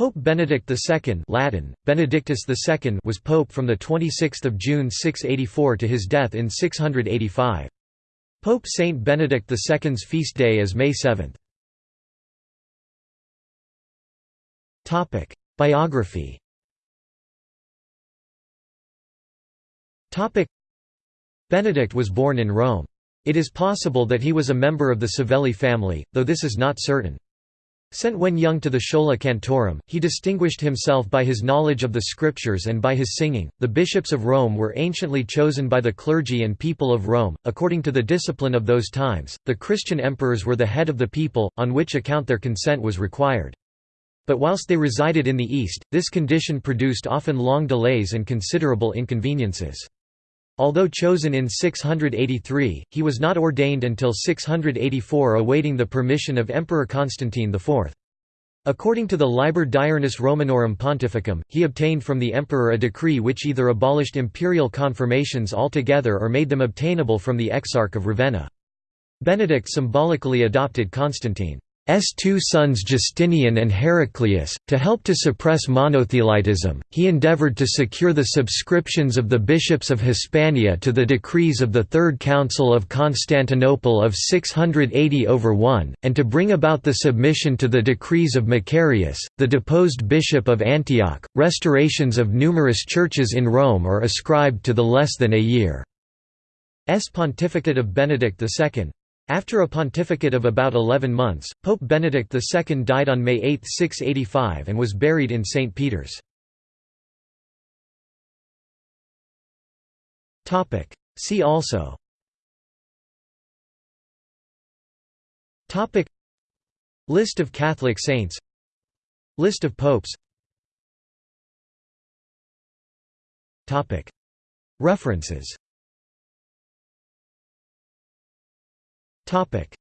Pope Benedict II Latin, Benedictus II was pope from 26 June 684 to his death in 685. Pope Saint Benedict II's feast day is May 7. Biography Benedict was born in Rome. It is possible that he was a member of the Savelli family, though this is not certain. Sent when young to the Schola Cantorum, he distinguished himself by his knowledge of the scriptures and by his singing. The bishops of Rome were anciently chosen by the clergy and people of Rome, according to the discipline of those times. The Christian emperors were the head of the people, on which account their consent was required. But whilst they resided in the East, this condition produced often long delays and considerable inconveniences. Although chosen in 683, he was not ordained until 684 awaiting the permission of Emperor Constantine IV. According to the Liber Diurnus Romanorum Pontificum, he obtained from the emperor a decree which either abolished imperial confirmations altogether or made them obtainable from the Exarch of Ravenna. Benedict symbolically adopted Constantine. S two sons Justinian and Heraclius. To help to suppress monothelitism, he endeavored to secure the subscriptions of the bishops of Hispania to the decrees of the Third Council of Constantinople of 680 over 1, and to bring about the submission to the decrees of Macarius, the deposed bishop of Antioch. Restorations of numerous churches in Rome are ascribed to the less than a year. S pontificate of Benedict II, after a pontificate of about 11 months, Pope Benedict II died on May 8, 685 and was buried in St. Peter's. See also. List of Catholic saints. List of popes. References Topic